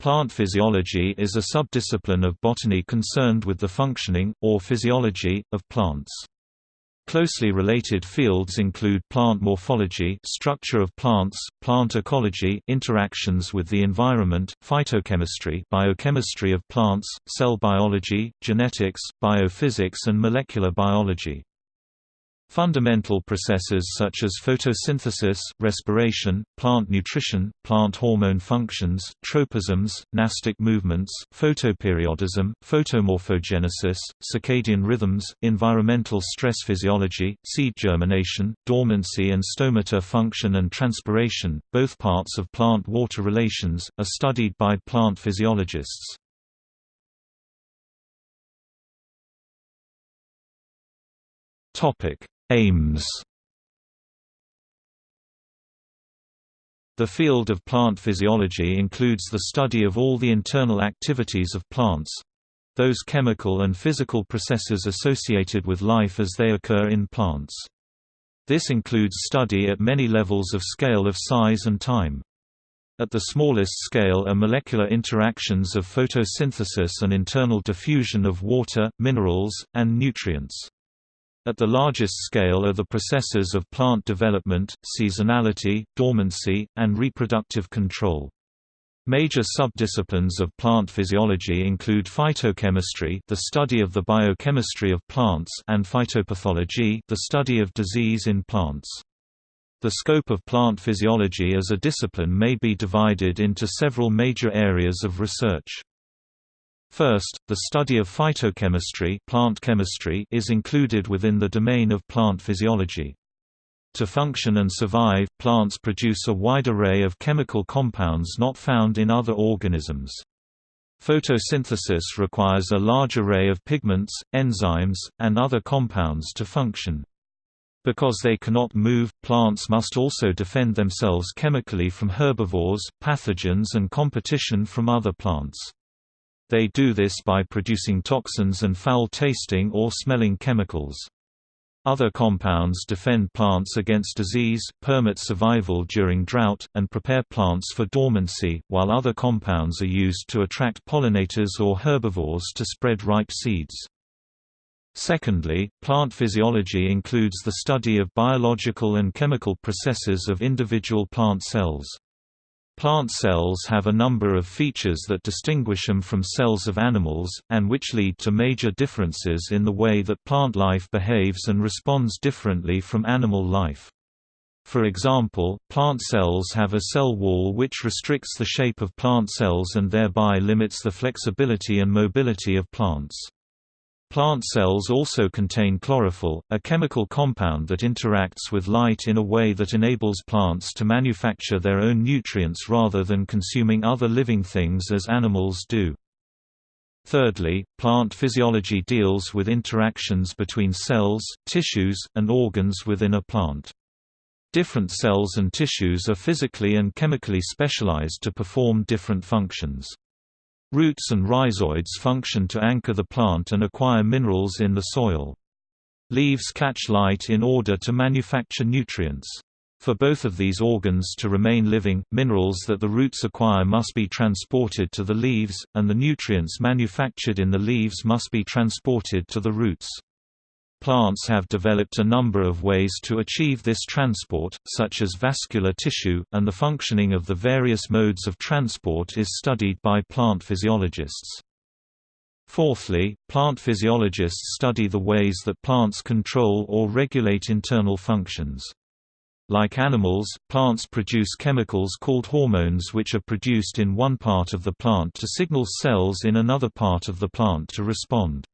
Plant physiology is a subdiscipline of botany concerned with the functioning, or physiology, of plants. Closely related fields include plant morphology structure of plants, plant ecology interactions with the environment, phytochemistry biochemistry of plants, cell biology, genetics, biophysics and molecular biology. Fundamental processes such as photosynthesis, respiration, plant nutrition, plant hormone functions, tropisms, nastic movements, photoperiodism, photomorphogenesis, circadian rhythms, environmental stress physiology, seed germination, dormancy and stomata function and transpiration, both parts of plant-water relations, are studied by plant physiologists. Topic Aims The field of plant physiology includes the study of all the internal activities of plants—those chemical and physical processes associated with life as they occur in plants. This includes study at many levels of scale of size and time. At the smallest scale are molecular interactions of photosynthesis and internal diffusion of water, minerals, and nutrients. At the largest scale are the processes of plant development, seasonality, dormancy, and reproductive control. Major subdisciplines of plant physiology include phytochemistry, the study of the biochemistry of plants, and phytopathology, the study of disease in plants. The scope of plant physiology as a discipline may be divided into several major areas of research. First, the study of phytochemistry, plant chemistry is included within the domain of plant physiology. To function and survive, plants produce a wide array of chemical compounds not found in other organisms. Photosynthesis requires a large array of pigments, enzymes, and other compounds to function. Because they cannot move, plants must also defend themselves chemically from herbivores, pathogens and competition from other plants. They do this by producing toxins and foul-tasting or smelling chemicals. Other compounds defend plants against disease, permit survival during drought, and prepare plants for dormancy, while other compounds are used to attract pollinators or herbivores to spread ripe seeds. Secondly, plant physiology includes the study of biological and chemical processes of individual plant cells. Plant cells have a number of features that distinguish them from cells of animals, and which lead to major differences in the way that plant life behaves and responds differently from animal life. For example, plant cells have a cell wall which restricts the shape of plant cells and thereby limits the flexibility and mobility of plants. Plant cells also contain chlorophyll, a chemical compound that interacts with light in a way that enables plants to manufacture their own nutrients rather than consuming other living things as animals do. Thirdly, plant physiology deals with interactions between cells, tissues, and organs within a plant. Different cells and tissues are physically and chemically specialized to perform different functions. Roots and rhizoids function to anchor the plant and acquire minerals in the soil. Leaves catch light in order to manufacture nutrients. For both of these organs to remain living, minerals that the roots acquire must be transported to the leaves, and the nutrients manufactured in the leaves must be transported to the roots. Plants have developed a number of ways to achieve this transport, such as vascular tissue, and the functioning of the various modes of transport is studied by plant physiologists. Fourthly, plant physiologists study the ways that plants control or regulate internal functions. Like animals, plants produce chemicals called hormones which are produced in one part of the plant to signal cells in another part of the plant to respond.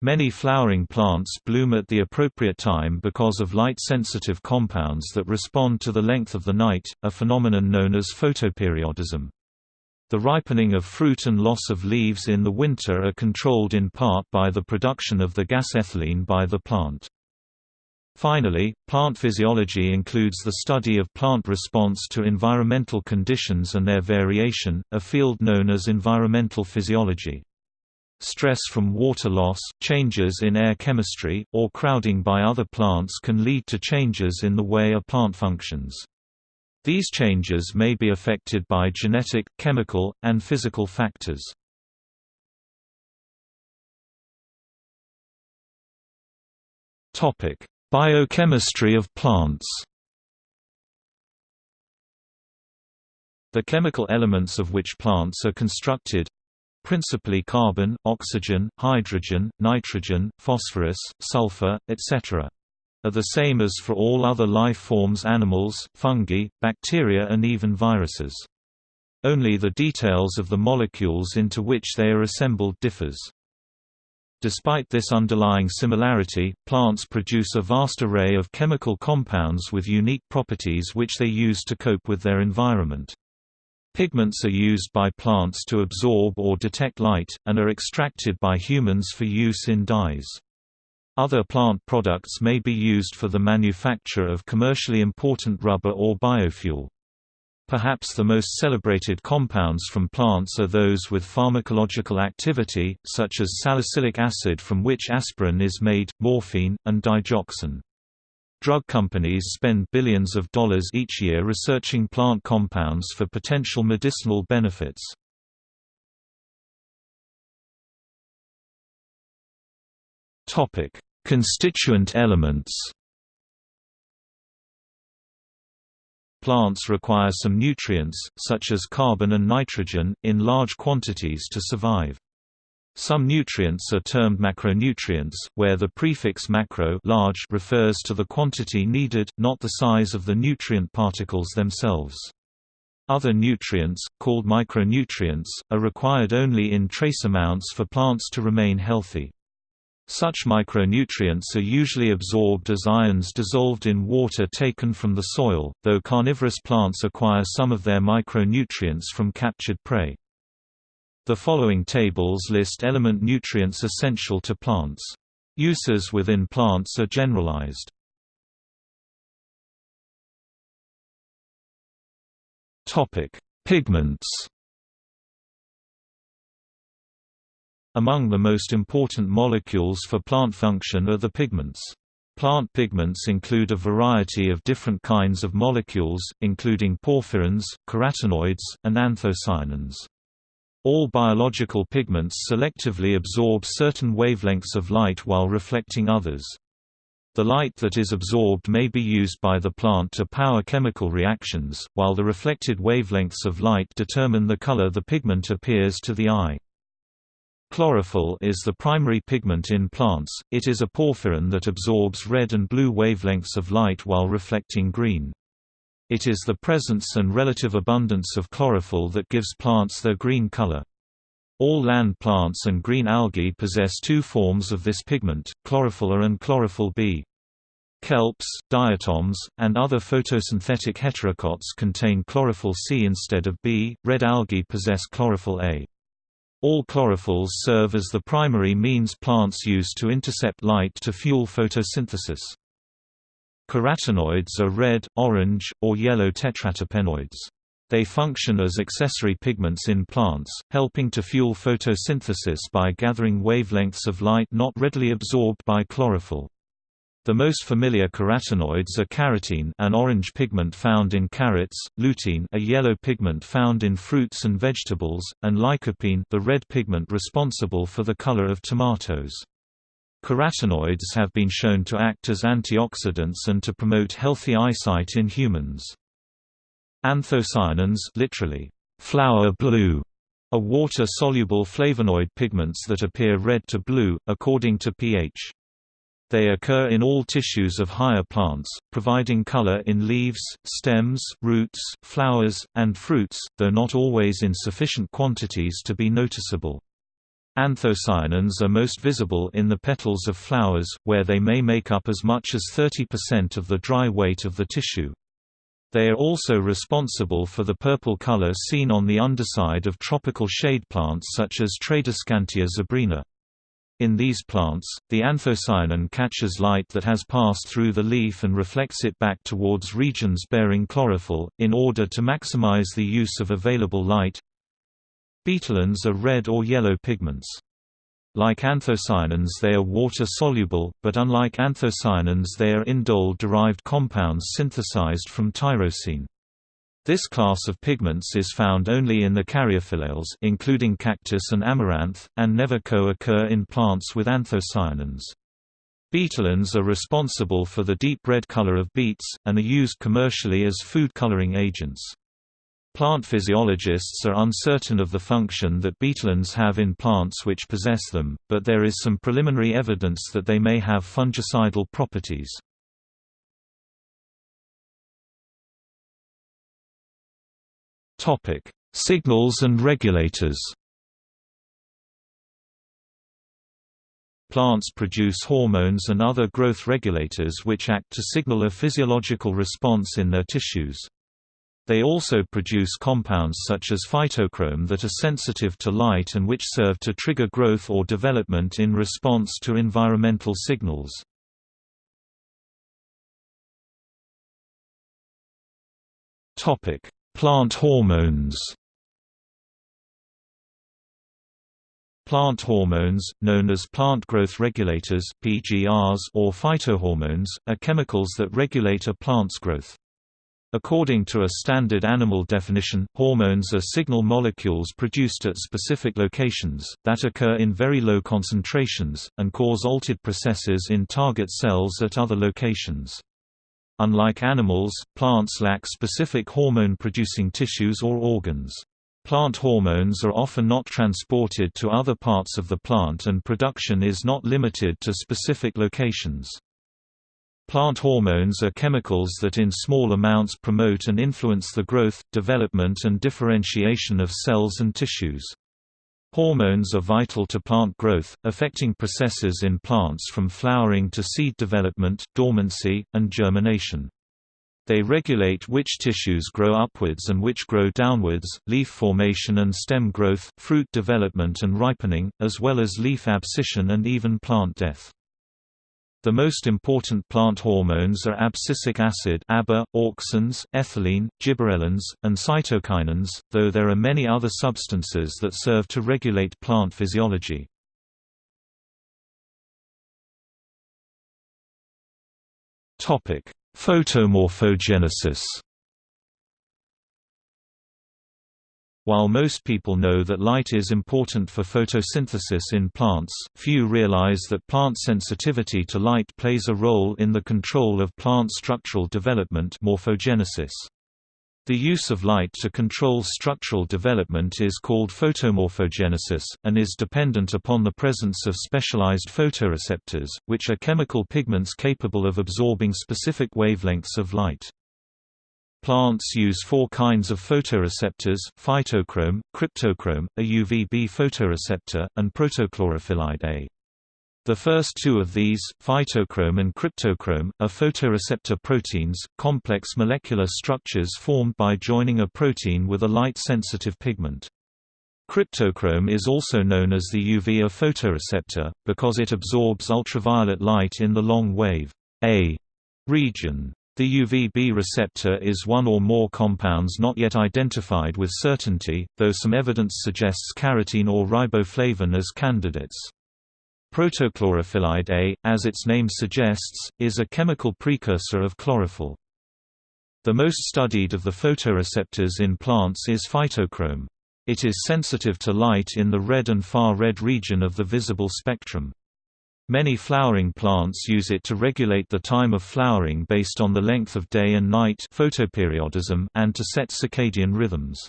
Many flowering plants bloom at the appropriate time because of light-sensitive compounds that respond to the length of the night, a phenomenon known as photoperiodism. The ripening of fruit and loss of leaves in the winter are controlled in part by the production of the gas ethylene by the plant. Finally, plant physiology includes the study of plant response to environmental conditions and their variation, a field known as environmental physiology. Stress from water loss, changes in air chemistry, or crowding by other plants can lead to changes in the way a plant functions. These changes may be affected by genetic, chemical, and physical factors. Biochemistry of plants The chemical elements of which plants are constructed principally carbon, oxygen, hydrogen, nitrogen, phosphorus, sulfur, etc. are the same as for all other life forms animals, fungi, bacteria and even viruses. Only the details of the molecules into which they are assembled differs. Despite this underlying similarity, plants produce a vast array of chemical compounds with unique properties which they use to cope with their environment. Pigments are used by plants to absorb or detect light, and are extracted by humans for use in dyes. Other plant products may be used for the manufacture of commercially important rubber or biofuel. Perhaps the most celebrated compounds from plants are those with pharmacological activity, such as salicylic acid from which aspirin is made, morphine, and digoxin. Drug companies spend billions of dollars each year researching plant compounds for potential medicinal benefits. Topic: Constituent elements. Plants require some nutrients, such as carbon and nitrogen, in large quantities to survive. Some nutrients are termed macronutrients, where the prefix macro large refers to the quantity needed, not the size of the nutrient particles themselves. Other nutrients, called micronutrients, are required only in trace amounts for plants to remain healthy. Such micronutrients are usually absorbed as ions dissolved in water taken from the soil, though carnivorous plants acquire some of their micronutrients from captured prey. The following tables list element nutrients essential to plants. Uses within plants are generalized. Topic: Pigments. Among the most important molecules for plant function are the pigments. Plant pigments include a variety of different kinds of molecules, including porphyrins, carotenoids, and anthocyanins. All biological pigments selectively absorb certain wavelengths of light while reflecting others. The light that is absorbed may be used by the plant to power chemical reactions, while the reflected wavelengths of light determine the color the pigment appears to the eye. Chlorophyll is the primary pigment in plants, it is a porphyrin that absorbs red and blue wavelengths of light while reflecting green. It is the presence and relative abundance of chlorophyll that gives plants their green color. All land plants and green algae possess two forms of this pigment, chlorophyll A and chlorophyll B. Kelps, diatoms, and other photosynthetic heterokonts contain chlorophyll C instead of B. Red algae possess chlorophyll A. All chlorophylls serve as the primary means plants use to intercept light to fuel photosynthesis. Carotenoids are red, orange, or yellow tetraterpenoids. They function as accessory pigments in plants, helping to fuel photosynthesis by gathering wavelengths of light not readily absorbed by chlorophyll. The most familiar carotenoids are carotene an orange pigment found in carrots, lutein a yellow pigment found in fruits and vegetables, and lycopene the red pigment responsible for the color of tomatoes. Carotenoids have been shown to act as antioxidants and to promote healthy eyesight in humans. Anthocyanins literally, flower blue, are water-soluble flavonoid pigments that appear red to blue, according to pH. They occur in all tissues of higher plants, providing color in leaves, stems, roots, flowers, and fruits, though not always in sufficient quantities to be noticeable. Anthocyanins are most visible in the petals of flowers, where they may make up as much as 30% of the dry weight of the tissue. They are also responsible for the purple color seen on the underside of tropical shade plants such as Tradescantia zebrina. In these plants, the anthocyanin catches light that has passed through the leaf and reflects it back towards regions bearing chlorophyll, in order to maximize the use of available light. Betalains are red or yellow pigments. Like anthocyanins they are water-soluble, but unlike anthocyanins they are indole-derived compounds synthesized from tyrosine. This class of pigments is found only in the caryophyllales including cactus and amaranth, and never co-occur in plants with anthocyanins. Betalains are responsible for the deep red color of beets, and are used commercially as food coloring agents. Plant physiologists are uncertain of the function that betalains have in plants which possess them, but there is some preliminary evidence that they may have fungicidal properties. Topic: Signals and regulators. Plants produce hormones and other growth regulators which act to signal a physiological response in their tissues. They also produce compounds such as phytochrome that are sensitive to light and which serve to trigger growth or development in response to environmental signals. Topic: Plant hormones Plant hormones, known as plant growth regulators (PGRs) or phytohormones, are chemicals that regulate a plant's growth. According to a standard animal definition, hormones are signal molecules produced at specific locations, that occur in very low concentrations, and cause altered processes in target cells at other locations. Unlike animals, plants lack specific hormone-producing tissues or organs. Plant hormones are often not transported to other parts of the plant and production is not limited to specific locations. Plant hormones are chemicals that in small amounts promote and influence the growth, development and differentiation of cells and tissues. Hormones are vital to plant growth, affecting processes in plants from flowering to seed development, dormancy, and germination. They regulate which tissues grow upwards and which grow downwards, leaf formation and stem growth, fruit development and ripening, as well as leaf abscission and even plant death. The most important plant hormones are abscisic acid ABA, auxins, ethylene, gibberellins, and cytokinins, though there are many other substances that serve to regulate plant physiology. Photomorphogenesis While most people know that light is important for photosynthesis in plants, few realize that plant sensitivity to light plays a role in the control of plant structural development morphogenesis. The use of light to control structural development is called photomorphogenesis, and is dependent upon the presence of specialized photoreceptors, which are chemical pigments capable of absorbing specific wavelengths of light. Plants use four kinds of photoreceptors, phytochrome, cryptochrome, a UVB photoreceptor, and protochlorophyllide A. The first two of these, phytochrome and cryptochrome, are photoreceptor proteins, complex molecular structures formed by joining a protein with a light-sensitive pigment. Cryptochrome is also known as the UV-A photoreceptor, because it absorbs ultraviolet light in the long wave A region. The UVB receptor is one or more compounds not yet identified with certainty, though some evidence suggests carotene or riboflavin as candidates. Protochlorophyllide A, as its name suggests, is a chemical precursor of chlorophyll. The most studied of the photoreceptors in plants is phytochrome. It is sensitive to light in the red and far red region of the visible spectrum. Many flowering plants use it to regulate the time of flowering based on the length of day and night photoperiodism and to set circadian rhythms.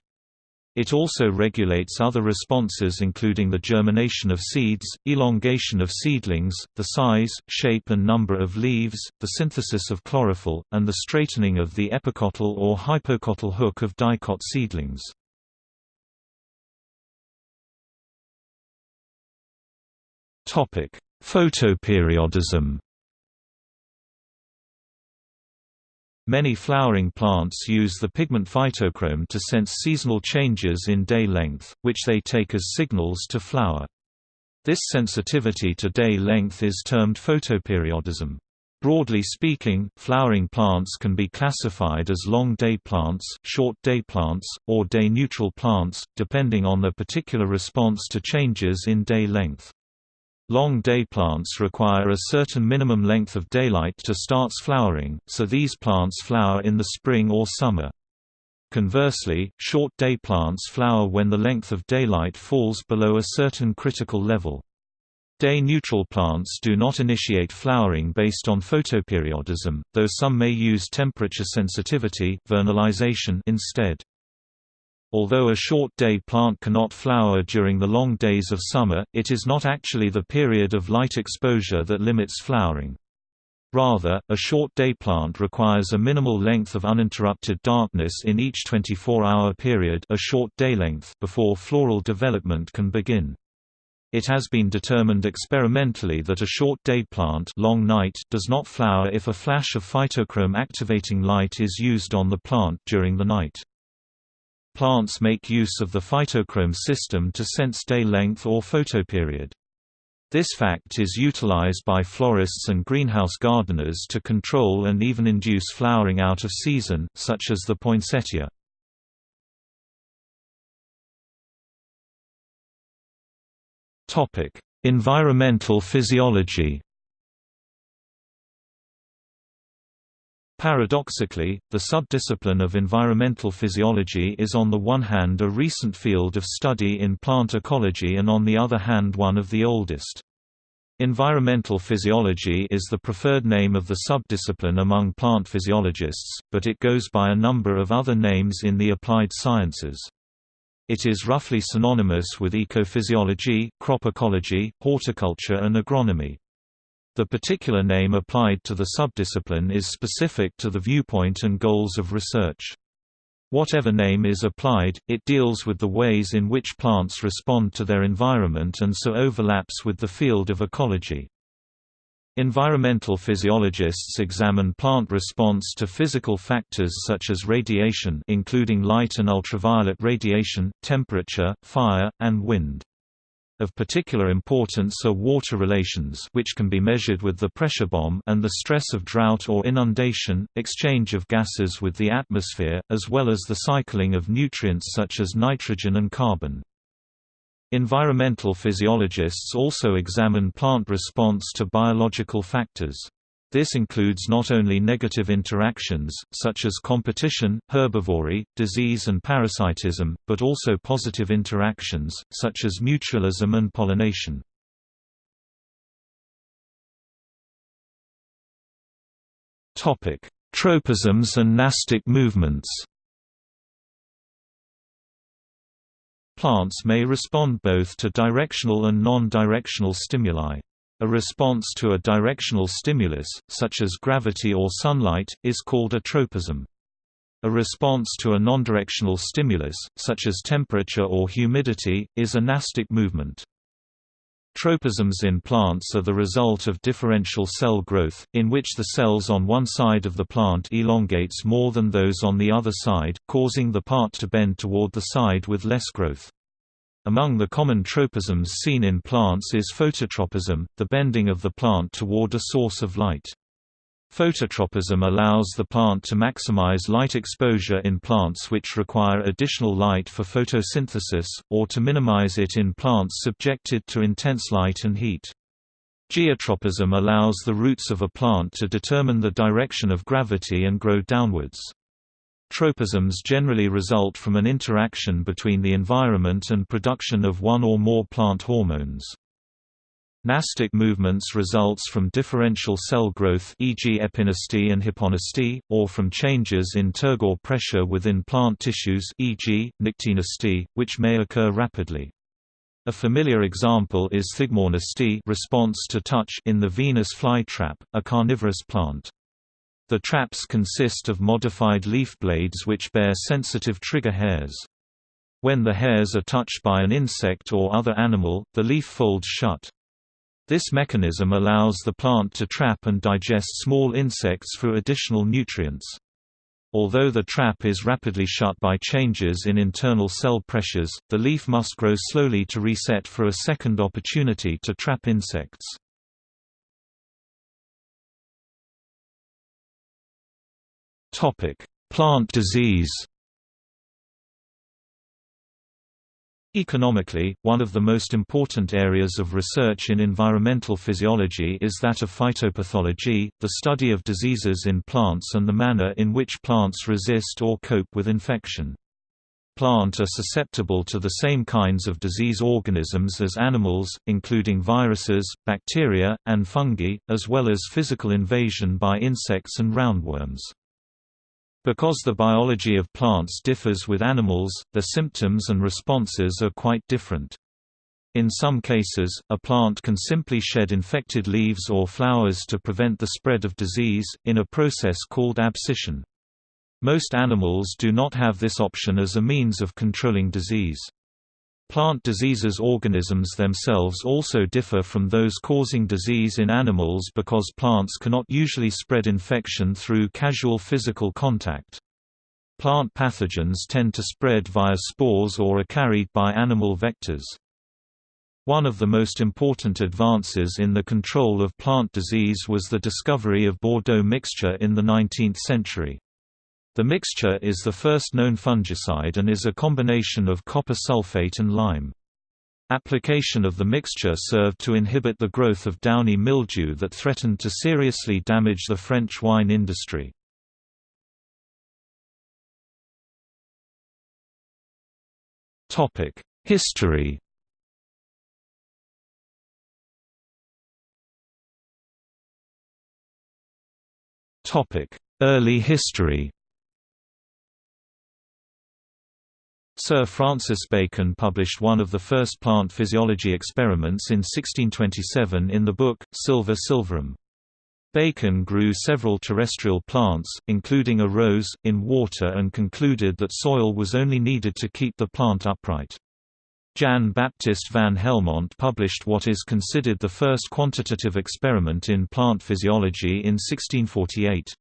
It also regulates other responses including the germination of seeds, elongation of seedlings, the size, shape and number of leaves, the synthesis of chlorophyll, and the straightening of the epicotyl or hypocotyl hook of dicot seedlings. Topic: Photoperiodism Many flowering plants use the pigment phytochrome to sense seasonal changes in day length, which they take as signals to flower. This sensitivity to day length is termed photoperiodism. Broadly speaking, flowering plants can be classified as long-day plants, short-day plants, or day-neutral plants, depending on their particular response to changes in day length. Long day plants require a certain minimum length of daylight to start flowering, so these plants flower in the spring or summer. Conversely, short-day plants flower when the length of daylight falls below a certain critical level. Day-neutral plants do not initiate flowering based on photoperiodism, though some may use temperature sensitivity vernalization instead. Although a short-day plant cannot flower during the long days of summer, it is not actually the period of light exposure that limits flowering. Rather, a short-day plant requires a minimal length of uninterrupted darkness in each 24-hour period a short day length before floral development can begin. It has been determined experimentally that a short-day plant long night does not flower if a flash of phytochrome activating light is used on the plant during the night. Plants make use of the phytochrome system to sense day length or photoperiod. This fact is utilized by florists and greenhouse gardeners to control and even induce flowering out of season, such as the poinsettia. environmental physiology Paradoxically, the subdiscipline of environmental physiology is on the one hand a recent field of study in plant ecology and on the other hand one of the oldest. Environmental physiology is the preferred name of the subdiscipline among plant physiologists, but it goes by a number of other names in the applied sciences. It is roughly synonymous with ecophysiology, crop ecology, horticulture and agronomy. The particular name applied to the subdiscipline is specific to the viewpoint and goals of research. Whatever name is applied, it deals with the ways in which plants respond to their environment and so overlaps with the field of ecology. Environmental physiologists examine plant response to physical factors such as radiation including light and ultraviolet radiation, temperature, fire, and wind. Of particular importance are water relations which can be measured with the pressure bomb and the stress of drought or inundation, exchange of gases with the atmosphere, as well as the cycling of nutrients such as nitrogen and carbon. Environmental physiologists also examine plant response to biological factors. This includes not only negative interactions, such as competition, herbivory, disease and parasitism, but also positive interactions, such as mutualism and pollination. Tropisms and nastic movements Plants may respond both to directional and non-directional stimuli. A response to a directional stimulus, such as gravity or sunlight, is called a tropism. A response to a non-directional stimulus, such as temperature or humidity, is a nastic movement. Tropisms in plants are the result of differential cell growth, in which the cells on one side of the plant elongates more than those on the other side, causing the part to bend toward the side with less growth. Among the common tropisms seen in plants is phototropism, the bending of the plant toward a source of light. Phototropism allows the plant to maximize light exposure in plants which require additional light for photosynthesis, or to minimize it in plants subjected to intense light and heat. Geotropism allows the roots of a plant to determine the direction of gravity and grow downwards. Tropisms generally result from an interaction between the environment and production of one or more plant hormones. Nastic movements results from differential cell growth e.g. epinasty and hyponasty, or from changes in turgor pressure within plant tissues e.g., nyctinasty, which may occur rapidly. A familiar example is thigmonasty response to touch in the Venus flytrap, a carnivorous plant. The traps consist of modified leaf blades which bear sensitive trigger hairs. When the hairs are touched by an insect or other animal, the leaf folds shut. This mechanism allows the plant to trap and digest small insects for additional nutrients. Although the trap is rapidly shut by changes in internal cell pressures, the leaf must grow slowly to reset for a second opportunity to trap insects. Plant disease Economically, one of the most important areas of research in environmental physiology is that of phytopathology, the study of diseases in plants and the manner in which plants resist or cope with infection. Plants are susceptible to the same kinds of disease organisms as animals, including viruses, bacteria, and fungi, as well as physical invasion by insects and roundworms. Because the biology of plants differs with animals, their symptoms and responses are quite different. In some cases, a plant can simply shed infected leaves or flowers to prevent the spread of disease, in a process called abscission. Most animals do not have this option as a means of controlling disease. Plant diseases organisms themselves also differ from those causing disease in animals because plants cannot usually spread infection through casual physical contact. Plant pathogens tend to spread via spores or are carried by animal vectors. One of the most important advances in the control of plant disease was the discovery of Bordeaux mixture in the 19th century. The mixture is the first known fungicide and is a combination of copper sulfate and lime. Application of the mixture served to inhibit the growth of downy mildew that threatened to seriously damage the French wine industry. History Early history Sir Francis Bacon published one of the first plant physiology experiments in 1627 in the book, Sylva Sylvarum. Bacon grew several terrestrial plants, including a rose, in water and concluded that soil was only needed to keep the plant upright. Jan Baptist van Helmont published what is considered the first quantitative experiment in plant physiology in 1648.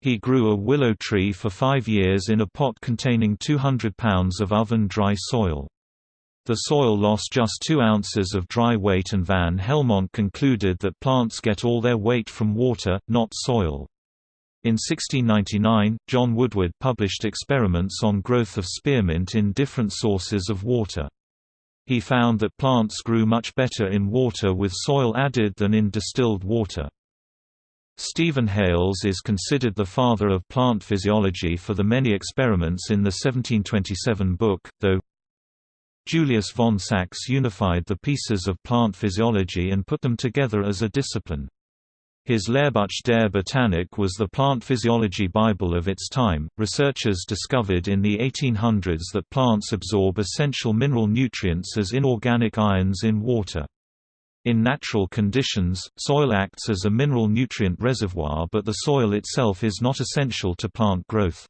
He grew a willow tree for five years in a pot containing 200 pounds of oven-dry soil. The soil lost just 2 ounces of dry weight and Van Helmont concluded that plants get all their weight from water, not soil. In 1699, John Woodward published experiments on growth of spearmint in different sources of water. He found that plants grew much better in water with soil added than in distilled water. Stephen Hales is considered the father of plant physiology for the many experiments in the 1727 book, though Julius von Sachs unified the pieces of plant physiology and put them together as a discipline. His Lehrbuch der Botanik was the plant physiology bible of its time. Researchers discovered in the 1800s that plants absorb essential mineral nutrients as inorganic ions in water. In natural conditions, soil acts as a mineral nutrient reservoir but the soil itself is not essential to plant growth.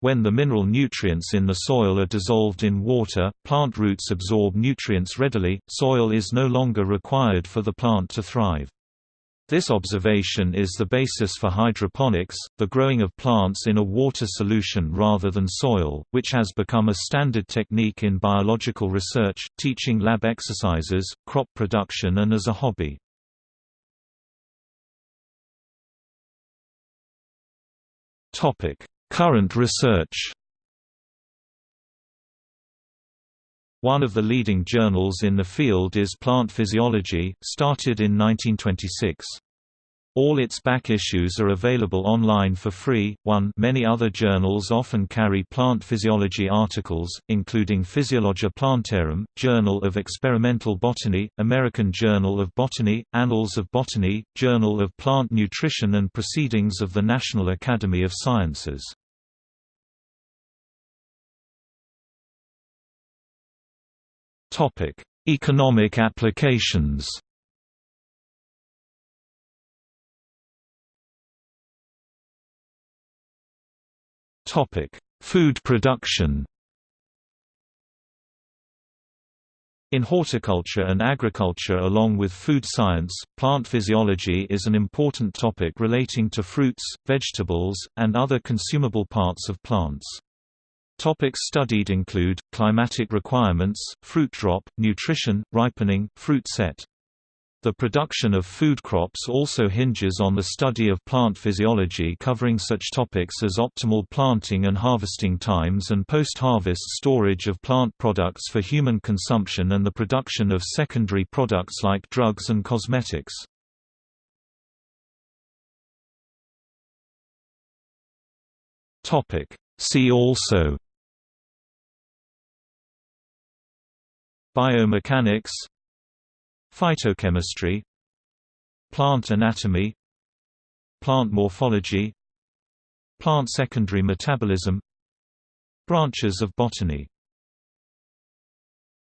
When the mineral nutrients in the soil are dissolved in water, plant roots absorb nutrients readily, soil is no longer required for the plant to thrive. This observation is the basis for hydroponics, the growing of plants in a water solution rather than soil, which has become a standard technique in biological research, teaching lab exercises, crop production and as a hobby. Current research One of the leading journals in the field is Plant Physiology, started in 1926. All its back issues are available online for free. 1 Many other journals often carry plant physiology articles, including Physiologia Plantarum, Journal of Experimental Botany, American Journal of Botany, Annals of Botany, Journal of Plant Nutrition and Proceedings of the National Academy of Sciences. Topic: Economic applications. Topic: Food production. In horticulture and agriculture along with food science, plant physiology is an important topic relating to fruits, vegetables, and other consumable parts of plants. Topics studied include, climatic requirements, fruit drop, nutrition, ripening, fruit set. The production of food crops also hinges on the study of plant physiology covering such topics as optimal planting and harvesting times and post-harvest storage of plant products for human consumption and the production of secondary products like drugs and cosmetics. See also Biomechanics Phytochemistry Plant anatomy Plant morphology Plant secondary metabolism Branches of botany